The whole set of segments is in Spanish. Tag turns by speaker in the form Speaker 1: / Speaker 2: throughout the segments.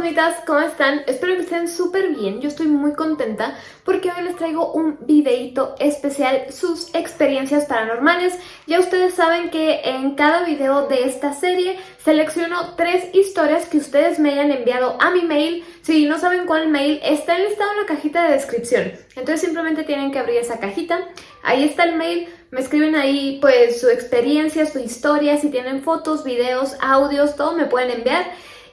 Speaker 1: fantasmitas, ¿cómo están? Espero que estén súper bien, yo estoy muy contenta porque hoy les traigo un videito especial, sus experiencias paranormales. Ya ustedes saben que en cada video de esta serie selecciono tres historias que ustedes me hayan enviado a mi mail. Si no saben cuál mail, está enlistado en la cajita de descripción. Entonces simplemente tienen que abrir esa cajita, ahí está el mail, me escriben ahí pues su experiencia, su historia, si tienen fotos, videos, audios, todo me pueden enviar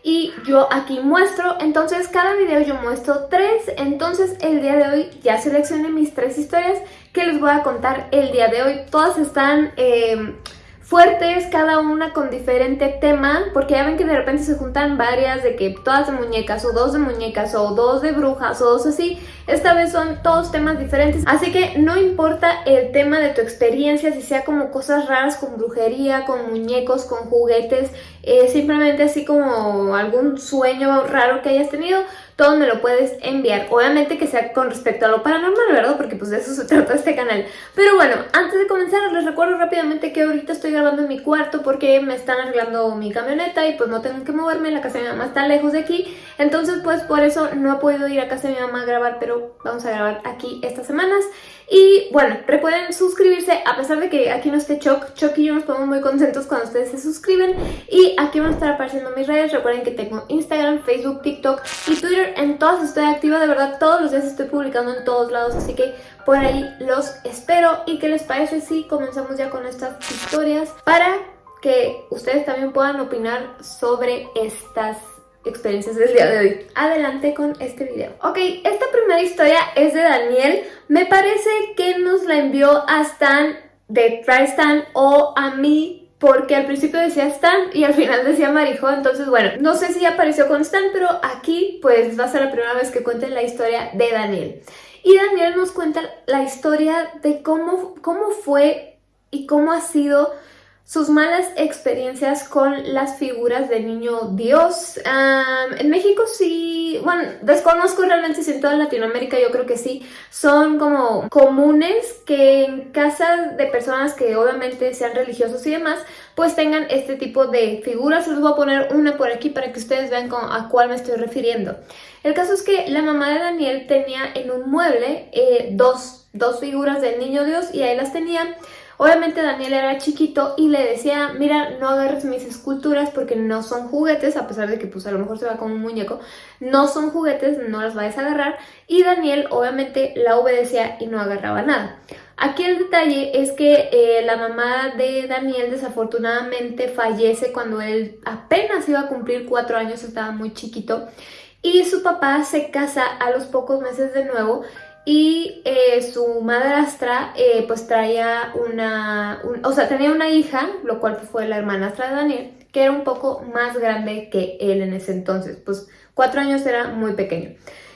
Speaker 1: y yo aquí muestro, entonces cada video yo muestro tres, entonces el día de hoy ya seleccioné mis tres historias que les voy a contar. El día de hoy, todas están... Eh, fuertes, cada una con diferente tema, porque ya ven que de repente se juntan varias de que todas de muñecas o dos de muñecas o dos de brujas o dos así, esta vez son todos temas diferentes, así que no importa el tema de tu experiencia, si sea como cosas raras con brujería, con muñecos, con juguetes, eh, simplemente así como algún sueño raro que hayas tenido, todo me lo puedes enviar. Obviamente que sea con respecto a lo paranormal, ¿verdad? Porque pues de eso se trata este canal. Pero bueno, antes de comenzar les recuerdo rápidamente que ahorita estoy grabando en mi cuarto porque me están arreglando mi camioneta y pues no tengo que moverme, la casa de mi mamá está lejos de aquí. Entonces pues por eso no he podido ir a casa de mi mamá a grabar, pero vamos a grabar aquí estas semanas. Y bueno, recuerden suscribirse, a pesar de que aquí no esté Choc, Choc y yo nos ponemos muy contentos cuando ustedes se suscriben. Y aquí van a estar apareciendo mis redes, recuerden que tengo Instagram, Facebook, TikTok y Twitter. En todas estoy activa, de verdad todos los días estoy publicando en todos lados, así que por ahí los espero. ¿Y qué les parece si comenzamos ya con estas historias para que ustedes también puedan opinar sobre estas experiencias del día de hoy. Adelante con este video. Ok, esta primera historia es de Daniel. Me parece que nos la envió a Stan de TriStan o a mí porque al principio decía Stan y al final decía Marijo, entonces bueno, no sé si apareció con Stan, pero aquí pues va a ser la primera vez que cuente la historia de Daniel. Y Daniel nos cuenta la historia de cómo, cómo fue y cómo ha sido sus malas experiencias con las figuras del niño Dios. en México sí, bueno, desconozco realmente si en toda Latinoamérica yo creo que sí, son como comunes que en casas de personas que obviamente sean religiosos y demás, pues tengan este tipo de figuras. Les voy a poner una por aquí para que ustedes vean a cuál me estoy refiriendo. El caso es que la mamá de Daniel tenía en un mueble eh, dos, dos figuras del niño Dios y ahí las tenía Obviamente Daniel era chiquito y le decía, mira, no agarres mis esculturas porque no son juguetes, a pesar de que pues a lo mejor se va como un muñeco, no son juguetes, no las vayas a agarrar. Y Daniel obviamente la obedecía y no agarraba nada. Aquí el detalle es que eh, la mamá de Daniel desafortunadamente fallece cuando él apenas iba a cumplir cuatro años, estaba muy chiquito. Y su papá se casa a los pocos meses de nuevo y eh, su madrastra eh, pues traía una, o sea, tenía una hija, lo cual fue la hermanastra de Daniel, que era un poco más grande que él en ese entonces, pues cuatro años era muy pequeño.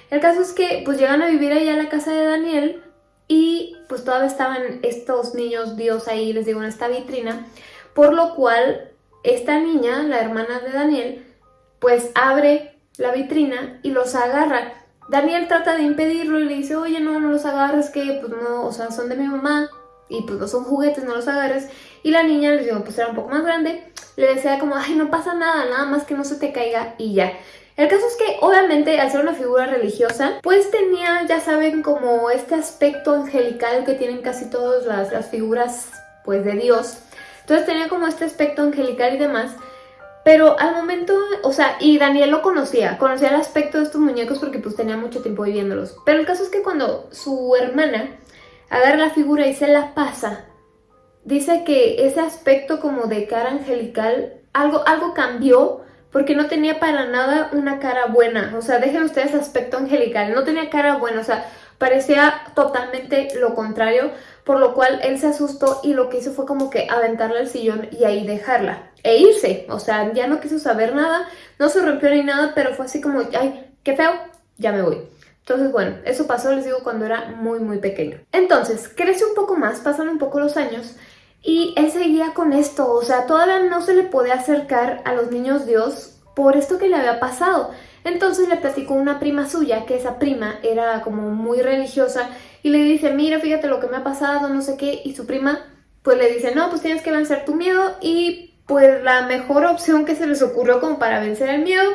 Speaker 1: El caso es que pues llegan a vivir allá a la casa de Daniel y pues todavía estaban estos niños Dios ahí, les digo, en esta vitrina, por lo cual esta niña, la hermana de Daniel, pues abre la vitrina y los agarra Daniel trata de impedirlo y le dice, oye, no, no los agarres, que pues no, o sea, son de mi mamá y pues no son juguetes, no los agarres. Y la niña, les digo, pues era un poco más grande, le decía como, ay, no pasa nada, nada más que no se te caiga y ya. El caso es que obviamente al ser una figura religiosa, pues tenía, ya saben, como este aspecto angelical que tienen casi todas las, las figuras pues de Dios. Entonces tenía como este aspecto angelical y demás. Pero al momento, o sea, y Daniel lo conocía, conocía el aspecto de estos muñecos porque pues tenía mucho tiempo viviéndolos. Pero el caso es que cuando su hermana agarra la figura y se la pasa, dice que ese aspecto como de cara angelical, algo, algo cambió porque no tenía para nada una cara buena. O sea, dejen ustedes aspecto angelical, no tenía cara buena, o sea, parecía totalmente lo contrario, por lo cual él se asustó y lo que hizo fue como que aventarla al sillón y ahí dejarla e irse. O sea, ya no quiso saber nada, no se rompió ni nada, pero fue así como, ay, qué feo, ya me voy. Entonces, bueno, eso pasó, les digo, cuando era muy, muy pequeño. Entonces, crece un poco más, pasan un poco los años y él seguía con esto. O sea, todavía no se le podía acercar a los niños Dios por esto que le había pasado. Entonces le platicó una prima suya, que esa prima era como muy religiosa, y le dice, mira, fíjate lo que me ha pasado, no sé qué, y su prima pues le dice, no, pues tienes que vencer tu miedo, y pues la mejor opción que se les ocurrió como para vencer el miedo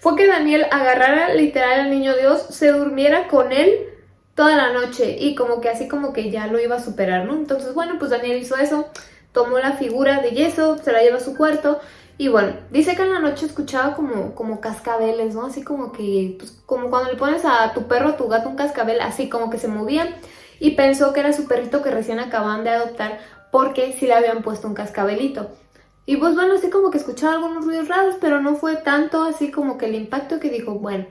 Speaker 1: fue que Daniel agarrara literal al niño Dios, se durmiera con él toda la noche y como que así como que ya lo iba a superar, ¿no? Entonces, bueno, pues Daniel hizo eso, tomó la figura de yeso, se la lleva a su cuarto y bueno, dice que en la noche escuchaba como, como cascabeles, ¿no? Así como que, pues, como cuando le pones a tu perro, a tu gato un cascabel, así como que se movía. Y pensó que era su perrito que recién acababan de adoptar porque sí le habían puesto un cascabelito. Y pues bueno, así como que escuchaba algunos ruidos raros, pero no fue tanto así como que el impacto que dijo, bueno.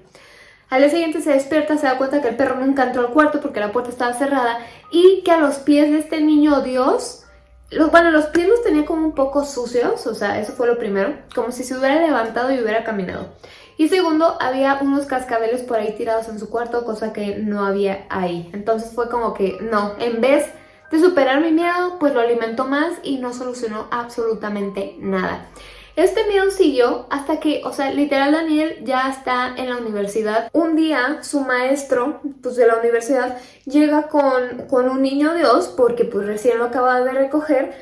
Speaker 1: Al día siguiente se despierta, se da cuenta que el perro nunca entró al cuarto porque la puerta estaba cerrada y que a los pies de este niño Dios bueno, los pies los tenía como un poco sucios, o sea, eso fue lo primero, como si se hubiera levantado y hubiera caminado. Y segundo, había unos cascabeles por ahí tirados en su cuarto, cosa que no había ahí. Entonces fue como que no, en vez de superar mi miedo, pues lo alimentó más y no solucionó absolutamente nada. Este miedo siguió hasta que, o sea, literal Daniel ya está en la universidad. Un día su maestro, pues de la universidad, llega con, con un niño Dios, porque pues recién lo acaba de recoger,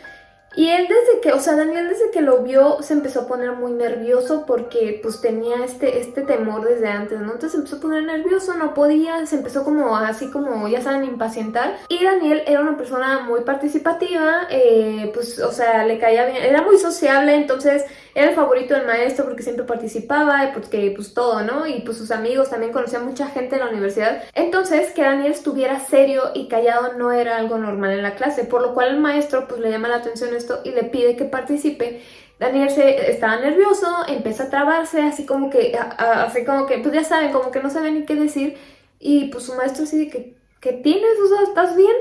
Speaker 1: y él desde que, o sea, Daniel desde que lo vio se empezó a poner muy nervioso porque pues tenía este, este temor desde antes, ¿no? Entonces se empezó a poner nervioso, no podía, se empezó como así como, ya saben, impacientar. Y Daniel era una persona muy participativa, eh, pues, o sea, le caía bien, era muy sociable, entonces era el favorito del maestro porque siempre participaba y porque pues todo, ¿no? Y pues sus amigos también conocía mucha gente en la universidad. Entonces que Daniel estuviera serio y callado no era algo normal en la clase, por lo cual el maestro pues le llama la atención esto y le pide que participe. Daniel se, estaba nervioso, empieza a trabarse, así como que, así como que, pues ya saben, como que no sabe ni qué decir. Y pues su maestro así de que, ¿qué tienes? O sea, ¿estás bien?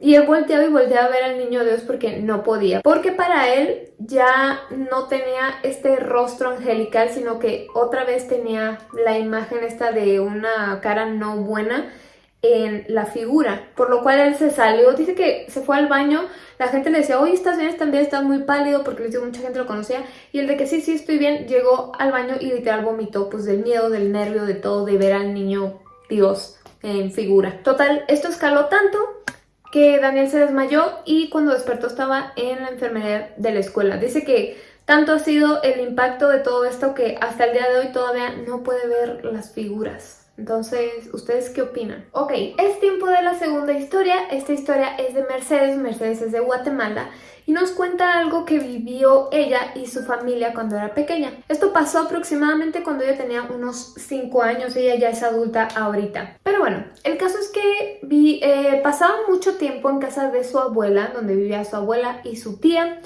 Speaker 1: Y él volteaba y volteaba a ver al niño Dios porque no podía. Porque para él ya no tenía este rostro angelical, sino que otra vez tenía la imagen esta de una cara no buena en la figura, por lo cual él se salió, dice que se fue al baño, la gente le decía, oye, ¿estás bien? También estás muy pálido, porque les digo, mucha gente lo conocía, y el de que sí, sí, estoy bien, llegó al baño y literal vomitó, pues del miedo, del nervio, de todo, de ver al niño Dios en figura. Total, esto escaló tanto que Daniel se desmayó y cuando despertó estaba en la enfermedad de la escuela. Dice que tanto ha sido el impacto de todo esto que hasta el día de hoy todavía no puede ver las figuras. Entonces, ¿ustedes qué opinan? Ok, es tiempo de la segunda historia. Esta historia es de Mercedes. Mercedes es de Guatemala y nos cuenta algo que vivió ella y su familia cuando era pequeña. Esto pasó aproximadamente cuando ella tenía unos 5 años, ella ya es adulta ahorita. Pero bueno, el caso es que vi, eh, pasaba mucho tiempo en casa de su abuela, donde vivía su abuela y su tía.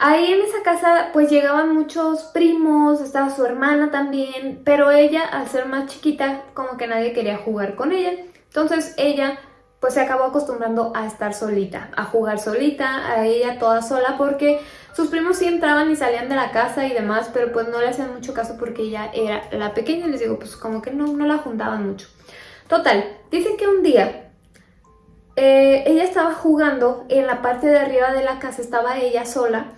Speaker 1: Ahí en esa casa pues llegaban muchos primos, estaba su hermana también, pero ella al ser más chiquita como que nadie quería jugar con ella. Entonces ella pues se acabó acostumbrando a estar solita, a jugar solita, a ella toda sola, porque sus primos sí entraban y salían de la casa y demás, pero pues no le hacían mucho caso porque ella era la pequeña, les digo, pues como que no, no la juntaban mucho. Total, dicen que un día eh, ella estaba jugando, en la parte de arriba de la casa estaba ella sola,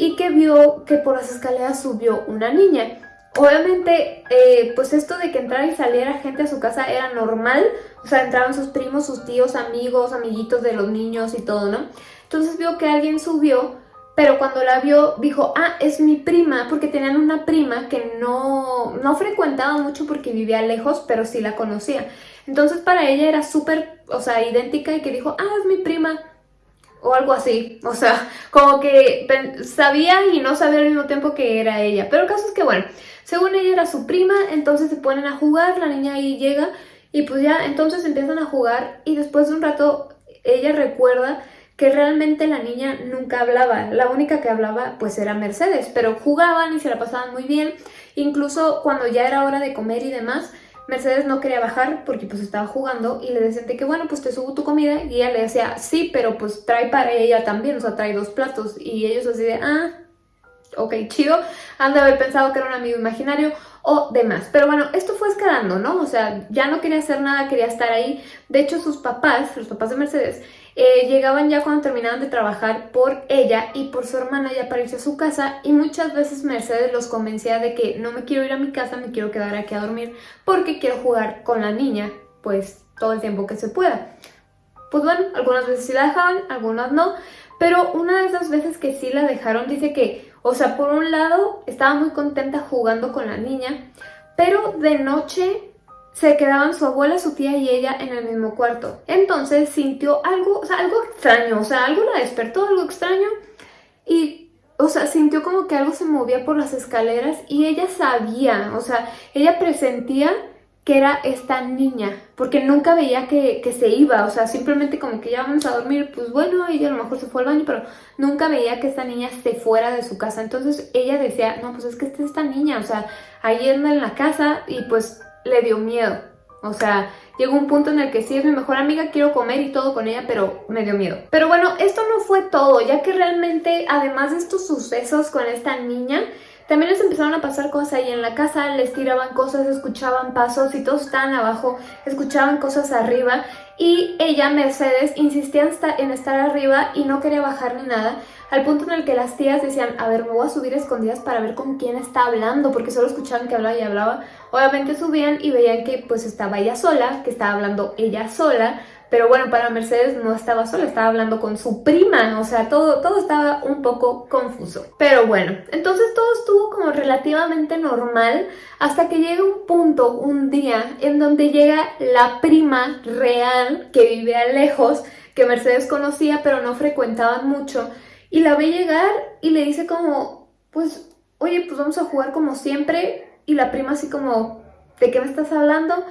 Speaker 1: y que vio que por las escaleras subió una niña. Obviamente, eh, pues esto de que entrara y saliera gente a su casa era normal, o sea, entraban sus primos, sus tíos, amigos, amiguitos de los niños y todo, ¿no? Entonces vio que alguien subió, pero cuando la vio dijo, ah, es mi prima, porque tenían una prima que no, no frecuentaba mucho porque vivía lejos, pero sí la conocía. Entonces para ella era súper, o sea, idéntica y que dijo, ah, es mi prima, o algo así, o sea, como que sabía y no sabía al mismo tiempo que era ella, pero el caso es que bueno, según ella era su prima, entonces se ponen a jugar, la niña ahí llega y pues ya entonces empiezan a jugar y después de un rato ella recuerda que realmente la niña nunca hablaba, la única que hablaba pues era Mercedes, pero jugaban y se la pasaban muy bien, incluso cuando ya era hora de comer y demás, Mercedes no quería bajar porque pues estaba jugando y le decían que bueno pues te subo tu comida y ella le decía sí pero pues trae para ella también, o sea trae dos platos y ellos así de ah ok, chido, han de haber pensado que era un amigo imaginario o demás. Pero bueno, esto fue escalando, ¿no? O sea, ya no quería hacer nada, quería estar ahí. De hecho, sus papás, los papás de Mercedes, eh, llegaban ya cuando terminaban de trabajar por ella y por su hermana ya irse a su casa y muchas veces Mercedes los convencía de que no me quiero ir a mi casa, me quiero quedar aquí a dormir porque quiero jugar con la niña, pues todo el tiempo que se pueda. Pues bueno, algunas veces sí la dejaban, algunas no, pero una de esas veces que sí la dejaron dice que, o sea, por un lado estaba muy contenta jugando con la niña, pero de noche se quedaban su abuela, su tía y ella en el mismo cuarto. Entonces sintió algo, o sea, algo extraño, o sea, algo la despertó, algo extraño y, o sea, sintió como que algo se movía por las escaleras y ella sabía, o sea, ella presentía que era esta niña, porque nunca veía que, que, se iba, o sea, simplemente como que ya vamos a dormir, pues bueno, ella a lo mejor se fue al baño, pero nunca veía que esta niña se fuera de su casa, entonces ella decía, no, pues es que esta es esta niña, o sea, ahí anda en la casa y pues le dio miedo, o sea, llegó un punto en el que sí es mi mejor amiga, quiero comer y todo con ella, pero me dio miedo. Pero bueno, esto no fue todo, ya que realmente, además de estos sucesos con esta niña, también les empezaron a pasar cosas ahí en la casa, les tiraban cosas, escuchaban pasos y todos estaban abajo, escuchaban cosas arriba y ella, Mercedes, insistía en estar arriba y no quería bajar ni nada, al punto en el que las tías decían, a ver, me voy a subir escondidas para ver con quién está hablando, porque solo escuchaban que hablaba y hablaba. Obviamente subían y veían que pues estaba ella sola, que estaba hablando ella sola, pero bueno, para Mercedes no estaba sola, estaba hablando con su prima, o sea, todo, todo estaba un poco confuso. Pero bueno, entonces todo estuvo como relativamente normal hasta que llega un punto, un día, en donde llega la prima real que vivía lejos, que Mercedes conocía pero no frecuentaban mucho, y la ve llegar y le dice como, pues, oye, pues vamos a jugar como siempre, y la prima así como, ¿de qué me estás hablando?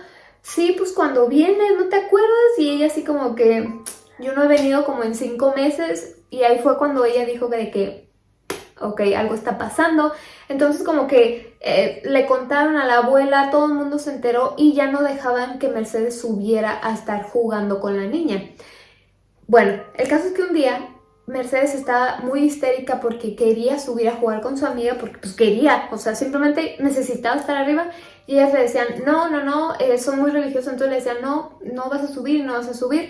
Speaker 1: Sí, pues cuando vienes, ¿no te acuerdas? Y ella así como que, yo no he venido como en cinco meses y ahí fue cuando ella dijo que de que, ok, algo está pasando. Entonces como que eh, le contaron a la abuela, todo el mundo se enteró y ya no dejaban que Mercedes subiera a estar jugando con la niña. Bueno, el caso es que un día Mercedes estaba muy histérica porque quería subir a jugar con su amiga, porque pues quería, o sea, simplemente necesitaba estar arriba y ellas le decían, no, no, no, eh, son muy religiosos, entonces le decían, no, no vas a subir, no vas a subir.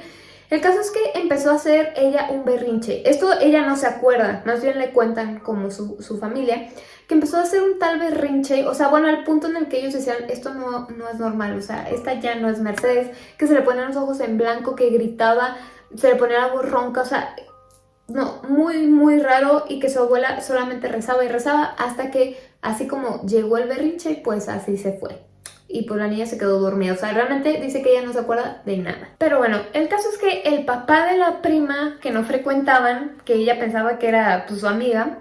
Speaker 1: El caso es que empezó a hacer ella un berrinche. Esto ella no se acuerda, más bien le cuentan como su, su, familia, que empezó a hacer un tal berrinche, o sea, bueno, al punto en el que ellos decían, esto no, no es normal, o sea, esta ya no es Mercedes, que se le ponían los ojos en blanco, que gritaba, se le ponía la voz ronca, o sea, no, muy, muy raro y que su abuela solamente rezaba y rezaba hasta que así como llegó el berrinche, pues así se fue. Y pues la niña se quedó dormida, o sea, realmente dice que ella no se acuerda de nada. Pero bueno, el caso es que el papá de la prima que no frecuentaban, que ella pensaba que era pues, su amiga,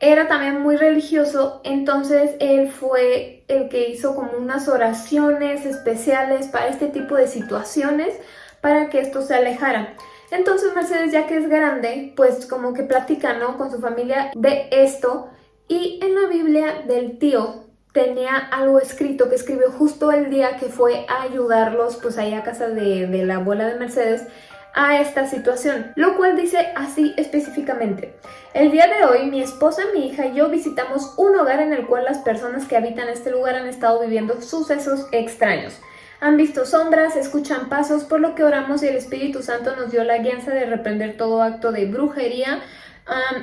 Speaker 1: era también muy religioso, entonces él fue el que hizo como unas oraciones especiales para este tipo de situaciones para que esto se alejara. Entonces Mercedes, ya que es grande, pues como que platica, ¿no? Con su familia de esto. Y en la Biblia del tío tenía algo escrito que escribió justo el día que fue a ayudarlos, pues ahí a casa de, de la abuela de Mercedes, a esta situación, lo cual dice así específicamente. El día de hoy mi esposa, mi hija y yo visitamos un hogar en el cual las personas que habitan este lugar han estado viviendo sucesos extraños. Han visto sombras, escuchan pasos, por lo que oramos y el Espíritu Santo nos dio la guianza de reprender todo acto de brujería.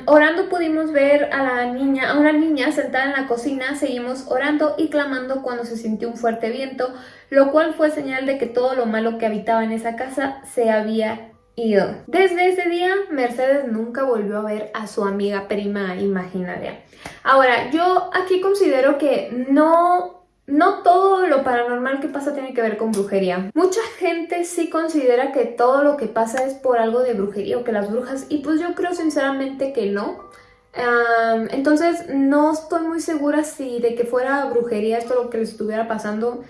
Speaker 1: orando pudimos ver a la niña, a una niña sentada en la cocina, seguimos orando y clamando cuando se sintió un fuerte viento, lo cual fue señal de que todo lo malo que habitaba en esa casa se había ido. Desde ese día, Mercedes nunca volvió a ver a su amiga prima imaginaria. Ahora, yo aquí considero que no no todo lo paranormal que pasa tiene que ver con brujería. Mucha gente sí considera que todo lo que pasa es por algo de brujería o que las brujas... Y pues yo creo sinceramente que no. entonces no estoy muy segura si de que fuera brujería esto lo que les estuviera pasando.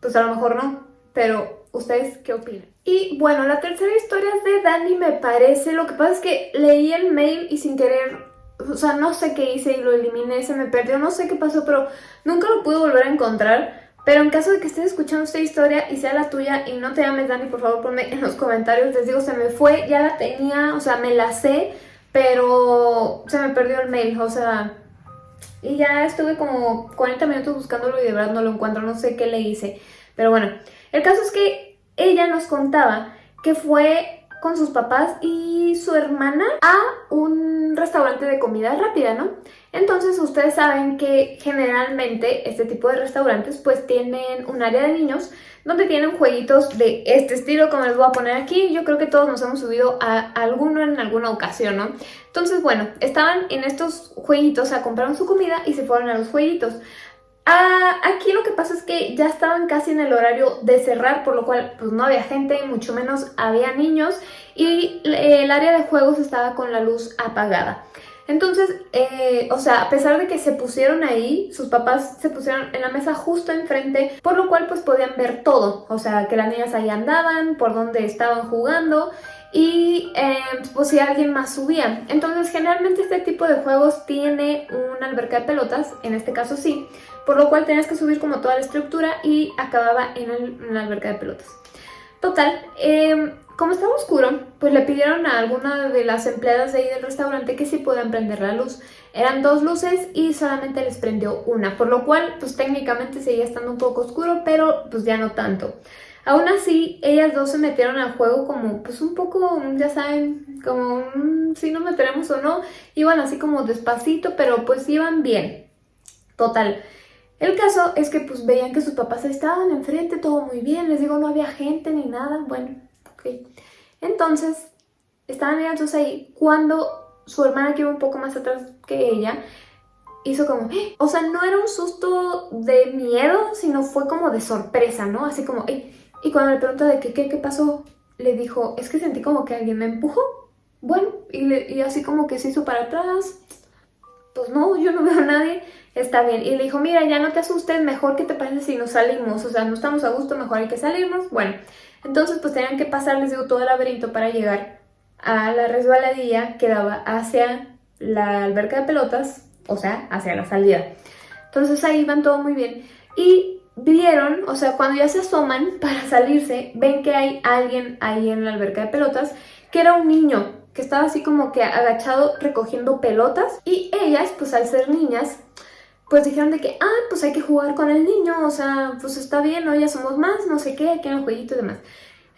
Speaker 1: Pues a lo mejor no. Pero ¿ustedes qué opinan? Y bueno, la tercera historia es de Dani me parece. Lo que pasa es que leí el mail y sin querer o sea, no sé qué hice y lo eliminé, se me perdió, no sé qué pasó, pero nunca lo pude volver a encontrar. Pero en caso de que estés escuchando esta historia y sea la tuya y no te llames Dani, por favor ponme en los comentarios. Les digo, se me fue, ya la tenía, o sea, me la sé, pero se me perdió el mail, o sea... Y ya estuve como 40 minutos buscándolo y de verdad no lo encuentro, no sé qué le hice. Pero bueno, el caso es que ella nos contaba que fue con sus papás y su hermana a un restaurante de comida rápida, ¿no? Entonces ustedes saben que generalmente este tipo de restaurantes pues tienen un área de niños donde tienen jueguitos de este estilo como les voy a poner aquí. Yo creo que todos nos hemos subido a alguno en alguna ocasión, ¿no? Entonces, bueno, estaban en estos jueguitos, o sea, compraron su comida y se fueron a los jueguitos. Ah, aquí lo que pasa es que ya estaban casi en el horario de cerrar, por lo cual pues no había gente, mucho menos había niños y el área de juegos estaba con la luz apagada. Entonces, eh, o sea, a pesar de que se pusieron ahí, sus papás se pusieron en la mesa justo enfrente, por lo cual pues podían ver todo. O sea, que las niñas ahí andaban, por dónde estaban jugando y eh, pues si alguien más subía. Entonces generalmente este tipo de juegos tiene una alberca de pelotas, en este caso sí, por lo cual tenías que subir como toda la estructura y acababa en, la alberca de pelotas. Total, eh, como estaba oscuro, pues le pidieron a alguna de las empleadas de ahí del restaurante que sí puedan prender la luz. Eran dos luces y solamente les prendió una, por lo cual pues técnicamente seguía estando un poco oscuro, pero pues ya no tanto. Aún así, ellas dos se metieron al juego como pues un poco, ya saben, como si nos meteremos o no. Iban así como despacito, pero pues iban bien. Total. El caso es que pues veían que sus papás estaban enfrente, todo muy bien. Les digo, no había gente ni nada. Bueno, entonces, estaban ellas dos ahí cuando su hermana que iba un poco más atrás que ella, hizo como... ¡Eh! O sea, no era un susto de miedo, sino fue como de sorpresa, ¿no? Así como... Y cuando le preguntó de qué, qué, qué pasó, le dijo, es que sentí como que alguien me empujó. Bueno, y, y así como que se hizo para atrás. Pues no, yo no veo a nadie. Está bien. Y le dijo, mira, ya no te asustes, mejor que te parece si nos salimos. O sea, no estamos a gusto, mejor hay que salirnos. Bueno, entonces pues tenían que pasar, les digo, todo el laberinto para llegar a la resbaladilla que daba hacia la alberca de pelotas, o sea, hacia la salida. Entonces ahí iban todo muy bien. Y vieron, o sea, cuando ya se asoman para salirse, ven que hay alguien ahí en la alberca de pelotas, que era un niño, que estaba así como que agachado recogiendo pelotas. Y ellas, pues al ser niñas, pues dijeron de que, ah, pues hay que jugar con el niño, o sea, pues está bien, ¿no? Ya somos más, no sé qué, aquí en el jueguito y demás.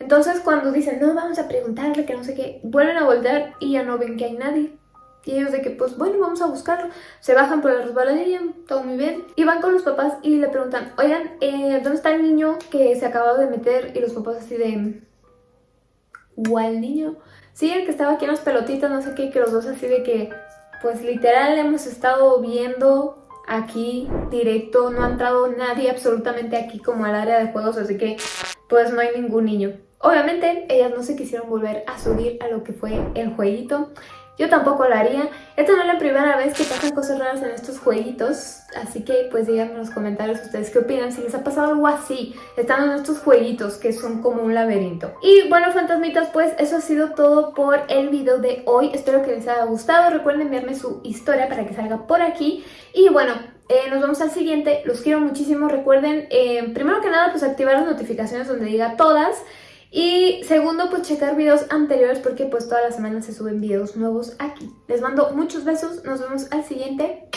Speaker 1: Entonces cuando dicen, no, vamos a preguntarle que no sé qué, vuelven a voltear y ya no ven que hay nadie. Y ellos de que, pues bueno, vamos a buscarlo. Se bajan por la resbaladilla, todo muy bien. Y van con los papás y le preguntan, oigan, eh, ¿dónde está el niño que se acababa de meter? Y los papás así de... ¿Cuál niño? Sí, el que estaba aquí en las pelotitas, no sé qué, que los dos así de que, pues literal hemos estado viendo aquí directo, no ha entrado nadie absolutamente aquí como al área de juegos, así que pues no hay ningún niño. Obviamente ellas no se quisieron volver a subir a lo que fue el jueguito. Yo tampoco lo haría. Esta no es la primera vez que pasan cosas raras en estos jueguitos, así que pues díganme en los comentarios ustedes qué opinan, si les ha pasado algo así, estando en estos jueguitos que son como un laberinto. Y bueno, fantasmitas, pues eso ha sido todo por el video de hoy. Espero que les haya gustado. Recuerden enviarme su historia para que salga por aquí. Y bueno, eh, nos vemos al siguiente. Los quiero muchísimo. Recuerden, eh, primero que nada, pues activar las notificaciones donde diga todas. Y segundo, pues checar videos anteriores porque pues todas las semanas se suben videos nuevos aquí. Les mando muchos besos, nos vemos al siguiente.